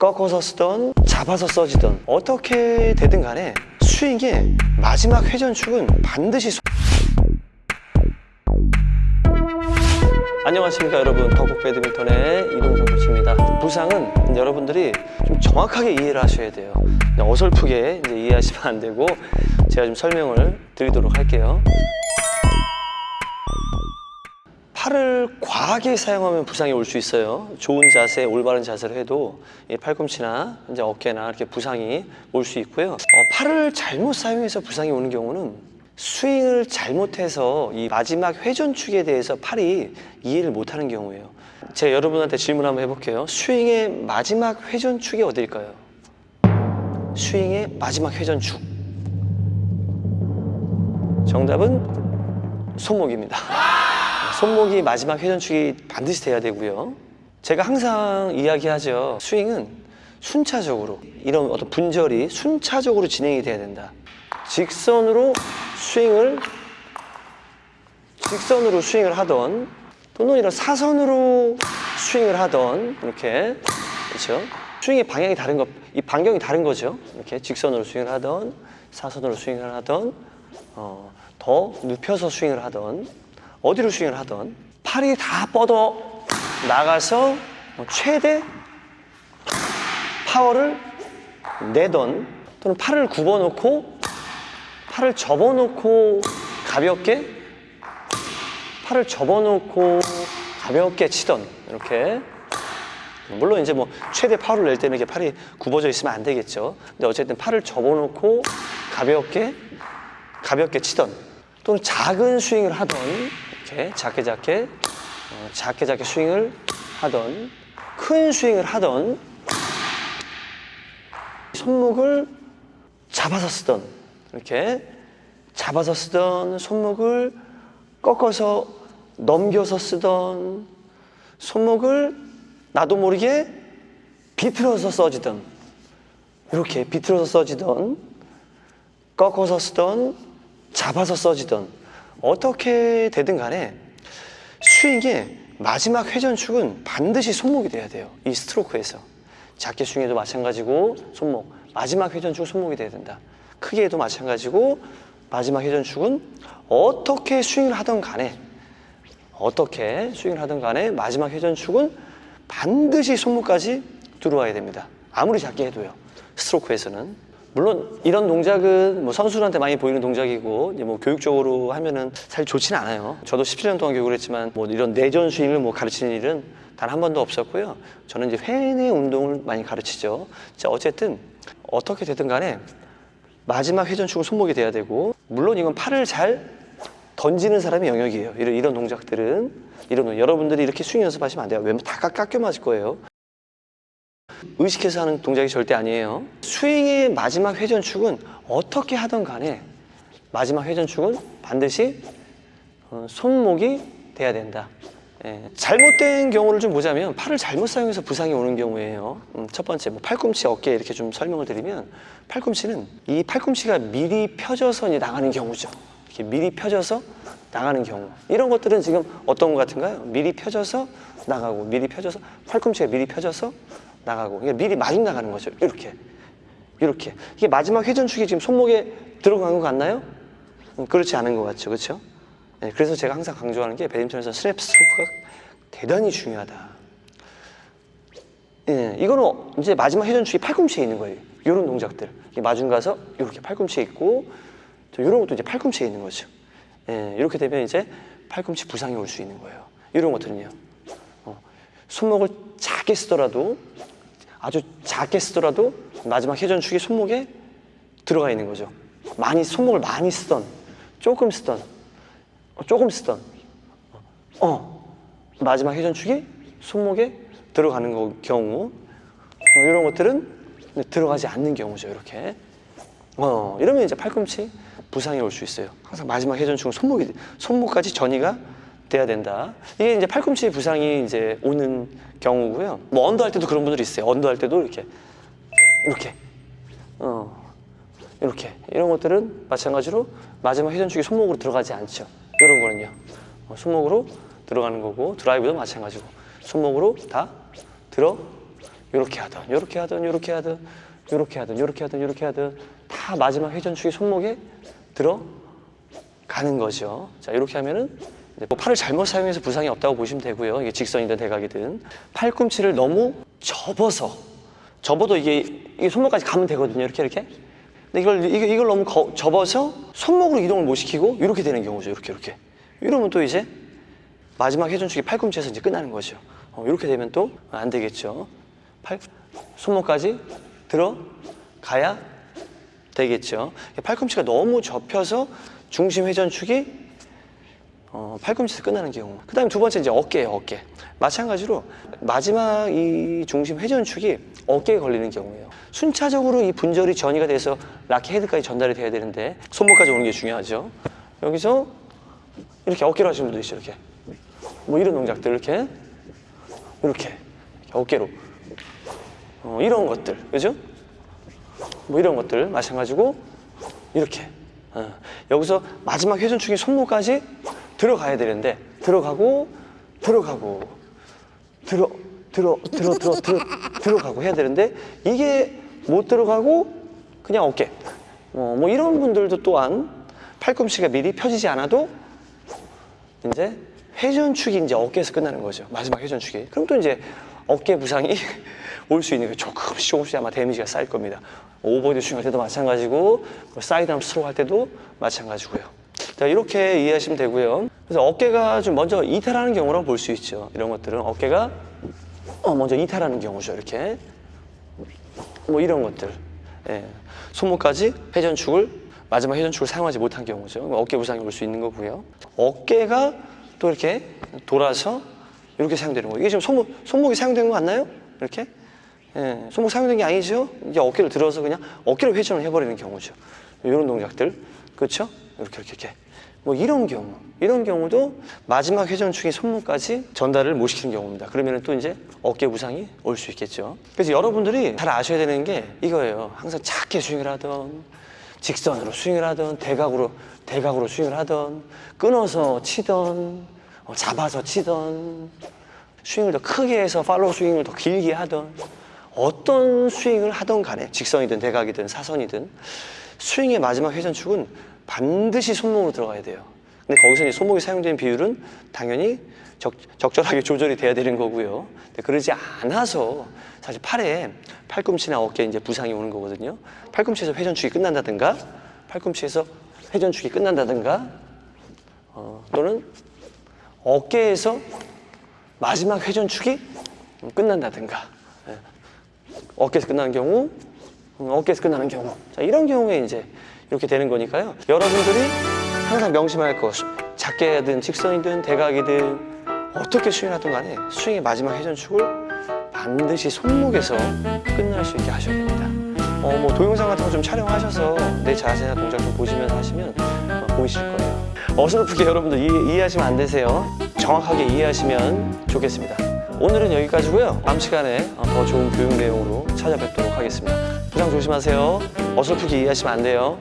꺾어서 쓰던 잡아서 써지던 어떻게 되든 간에 스윙의 마지막 회전축은 반드시 소- 안녕하십니까 여러분. 덕국 배드민턴의 이동성 코치입니다. 부상은 여러분들이 좀 정확하게 이해를 하셔야 돼요. 어설프게 이해하시면 안 되고 제가 좀 설명을 드리도록 할게요 팔을 과하게 사용하면 부상이 올 수 있어요. 좋은 자세, 올바른 자세를 해도 이 팔꿈치나 이제 어깨나 이렇게 부상이 올 수 있고요. 어, 팔을 잘못 사용해서 부상이 오는 경우는 스윙을 잘못해서 이 마지막 회전축에 대해서 팔이 이해를 못하는 경우예요. 제가 여러분한테 질문 한번 해볼게요. 스윙의 마지막 회전축이 어딜까요? 스윙의 마지막 회전축. 정답은 손목입니다. 손목이 마지막 회전축이 반드시 돼야 되고요. 제가 항상 이야기하죠. 스윙은 순차적으로 이런 어떤 분절이 순차적으로 진행이 돼야 된다. 직선으로 스윙을 직선으로 스윙을 하던 또는 이런 사선으로 스윙을 하던 이렇게 그렇죠. 스윙의 방향이 다른 것, 이 반경이 다른 거죠. 이렇게 직선으로 스윙을 하던 사선으로 스윙을 하던 어, 더 눕혀서 스윙을 하던 어디로 스윙을 하던 팔이 다 뻗어 나가서 뭐 최대 파워를 내던 또는 팔을 굽어놓고 팔을 접어놓고 가볍게 팔을 접어놓고 가볍게 치던 이렇게 물론 이제 뭐 최대 파워를 낼 때는 이렇게 팔이 굽어져 있으면 안 되겠죠. 근데 어쨌든 팔을 접어놓고 가볍게 가볍게 치던 또는 작은 스윙을 하던 이렇게 작게 작게 어, 작게 작게 스윙을 하던 큰 스윙을 하던 손목을 잡아서 쓰던 이렇게 잡아서 쓰던 손목을 꺾어서 넘겨서 쓰던 손목을 나도 모르게 비틀어서 써지던 이렇게 비틀어서 써지던 꺾어서 쓰던 잡아서 써지던 어떻게 되든 간에 스윙의 마지막 회전축은 반드시 손목이 돼야 돼요. 이 스트로크에서. 작게 스윙해도 마찬가지고 손목. 마지막 회전축은 손목이 돼야 된다. 크게 해도 마찬가지고 마지막 회전축은 어떻게 스윙을 하던 간에 어떻게 스윙을 하던 간에 마지막 회전축은 반드시 손목까지 들어와야 됩니다. 아무리 작게 해도요. 스트로크에서는. 물론 이런 동작은 뭐 선수들한테 많이 보이는 동작이고 이제 뭐 교육적으로 하면은 사실 좋지는 않아요. 저도 17년 동안 교육을 했지만 뭐 이런 내전 스윙을 뭐 가르치는 일은 단 한 번도 없었고요. 저는 이제 회내 운동을 많이 가르치죠. 자 어쨌든 어떻게 되든 간에 마지막 회전축은 손목이 돼야 되고 물론 이건 팔을 잘 던지는 사람의 영역이에요. 이런, 이런 동작들은 이런 동- 여러분들이 이렇게 스윙 연습하시면 안 돼요. 웬만 다 깎- 깎여 맞을 거예요. 의식해서 하는 동작이 절대 아니에요. 스윙의 마지막 회전축은 어떻게 하던 간에 마지막 회전축은 반드시 어, 손목이 돼야 된다. 예, 잘못된 경우를 좀 보자면 팔을 잘못 사용해서 부상이 오는 경우예요. 음, 첫 번째 뭐 팔꿈치, 어깨 이렇게 좀 설명을 드리면 팔꿈치는 이 팔꿈치가 미리 펴져서 이제 나가는 경우죠. 이렇게 미리 펴져서 나가는 경우 이런 것들은 지금 어떤 것 같은가요? 미리 펴져서 나가고 미리 펴져서 팔꿈치가 미리 펴져서 나가고 그러니까 미리 마중 나가는 거죠. 이렇게 이렇게 이게 마지막 회전축이 지금 손목에 들어간 것 같나요? 음, 그렇지 않은 것 같죠, 그렇죠? 네, 그래서 제가 항상 강조하는 게 배드민턴에서 스냅 스트로크가 대단히 중요하다. 예, 이거는 이제 마지막 회전축이 팔꿈치에 있는 거예요. 이런 동작들. 마중 가서 이렇게 팔꿈치에 있고, 저 이런 것도 이제 팔꿈치에 있는 거죠. 예, 이렇게 되면 이제 팔꿈치 부상이 올 수 있는 거예요. 이런 것들은요. 어, 손목을 작게 쓰더라도, 아주 작게 쓰더라도 마지막 회전축이 손목에 들어가 있는 거죠. 많이, 손목을 많이 쓰던, 조금 쓰던, 어, 조금 쓰던, 어, 마지막 회전축이 손목에 들어가는 거, 경우. 어, 이런 것들은 들어가지 않는 경우죠 이렇게. 어, 이러면 이제 팔꿈치 부상이 올 수 있어요. 항상 마지막 회전축은 손목이 손목까지 전이가 돼야 된다. 이게 이제 팔꿈치 부상이 이제 오는 경우고요. 뭐 under 할 때도 그런 분들이 있어요. under 할 때도 이렇게. 이렇게. 어, 이렇게. 이런 것들은 마찬가지로 마지막 회전축이 손목으로 들어가지 않죠. 이런 거는요. 어, 손목으로 들어가는 거고 드라이브도 마찬가지고 손목으로 다 이렇게 하든 이렇게 하든 이렇게 하든 이렇게 하든 이렇게 하든 이렇게 하든 다 마지막 회전축이 손목에 들어가는 거죠. 자 이렇게 하면은 뭐 팔을 잘못 사용해서 부상이 없다고 보시면 되고요. 이게 직선이든 대각이든 팔꿈치를 너무 접어서 접어도 이게, 이게 손목까지 가면 되거든요. 이렇게 이렇게. 근데 이걸 이걸, 이걸 너무 거- 접어서 손목으로 이동을 못 시키고 이렇게 되는 경우죠. 이렇게 이렇게. 이러면 또 이제 마지막 회전축이 팔꿈치에서 이제 끝나는 거죠. 어, 이렇게 되면 또 안 되겠죠. 팔, 손목까지 들어가야 되겠죠. 팔꿈치가 너무 접혀서 중심 회전축이 어, 팔꿈치에서 끝나는 경우. 그 다음에 두 번째 이제 어깨예요, 어깨. 마찬가지로 마지막 이 중심 회전축이 어깨에 걸리는 경우예요. 순차적으로 이 분절이 전이가 돼서 라켓 헤드까지 전달이 돼야 되는데 손목까지 오는 게 중요하죠. 여기서 이렇게 어깨로 하시는 분도 있어요, 이렇게. 뭐 이런 동작들 이렇게 이렇게, 이렇게 어깨로 어, 이런 것들 그죠? 뭐 이런 것들 마찬가지고 이렇게 어, 여기서 마지막 회전축이 손목까지 들어가야 되는데 들어가고 들어가고 들어 들어 들어 들어 들어 들어가고 해야 되는데 이게 못 들어가고 그냥 어깨 어, 뭐 이런 분들도 또한 팔꿈치가 미리 펴지지 않아도 이제 회전축이 이제 어깨에서 끝나는 거죠. 마지막 회전축이. 그럼 또 이제 어깨 부상이 올 수 있는 게 조금씩 조금씩 아마 데미지가 쌓일 겁니다. 오버드 스윙 할 때도 마찬가지고 뭐 사이드암 스트로크 할 때도 마찬가지고요. 자, 이렇게 이해하시면 되고요. 그래서 어깨가 좀 먼저 이탈하는 경우라고 볼 수 있죠. 이런 것들은 어깨가 어, 먼저 이탈하는 경우죠. 이렇게 뭐 이런 것들. 예. 손목까지 회전축을 마지막 회전축을 사용하지 못한 경우죠. 어깨 부상이 올 수 있는 거고요. 어깨가 또 이렇게 돌아서 이렇게 사용되는 거예요. 이게 지금 손목, 손목이 사용된 거 맞나요? 이렇게? 예, 손목 사용된 게 아니죠? 이제 어깨를 들어서 그냥 어깨로 회전을 해버리는 경우죠. 이런 동작들. 그렇죠? 이렇게, 이렇게, 이렇게. 뭐 이런 경우. 이런 경우도 마지막 회전축이 손목까지 전달을 못 시키는 경우입니다. 그러면 또 이제 어깨 부상이 올 수 있겠죠. 그래서 여러분들이 잘 아셔야 되는 게 이거예요. 항상 작게 스윙을 하던, 직선으로 스윙을 하던, 대각으로, 대각으로 스윙을 하던, 끊어서 치던, 어, 잡아서 치던, 스윙을 더 크게 해서 팔로우 스윙을 더 길게 하던, 어떤 스윙을 하던 간에, 직선이든 대각이든 사선이든, 스윙의 마지막 회전축은 반드시 손목으로 들어가야 돼요. 근데 거기서 이제 손목이 사용되는 비율은 당연히 적, 적절하게 조절이 돼야 되는 거고요. 근데 그러지 않아서 사실 팔에 팔꿈치나 어깨에 이제 부상이 오는 거거든요. 팔꿈치에서 회전축이 끝난다든가, 팔꿈치에서 회전축이 끝난다든가, 어, 또는 어깨에서 마지막 회전축이 끝난다든가, 예. 어깨에서 끝나는 경우, 음, 어깨에서 끝나는 경우. 자, 이런 경우에 이제 이렇게 되는 거니까요. 여러분들이 항상 명심할 것, 작게 하든 직선이든 대각이든 어떻게 스윙하든 간에 스윙의 마지막 회전축을 반드시 손목에서 끝날 수 있게 하셔야 됩니다. 어, 뭐 동영상 같은 거 좀 촬영하셔서 내 자세나 동작 좀 보시면서 하시면 어, 보이실 거예요. 어설프게 여러분들 이해, 이해하시면 안 되세요. 정확하게 이해하시면 좋겠습니다. 오늘은 여기까지고요. 다음 시간에 어, 더 좋은 교육 내용으로 찾아뵙도록 하겠습니다. 부상 조심하세요. 어설프게 이해하시면 안 돼요.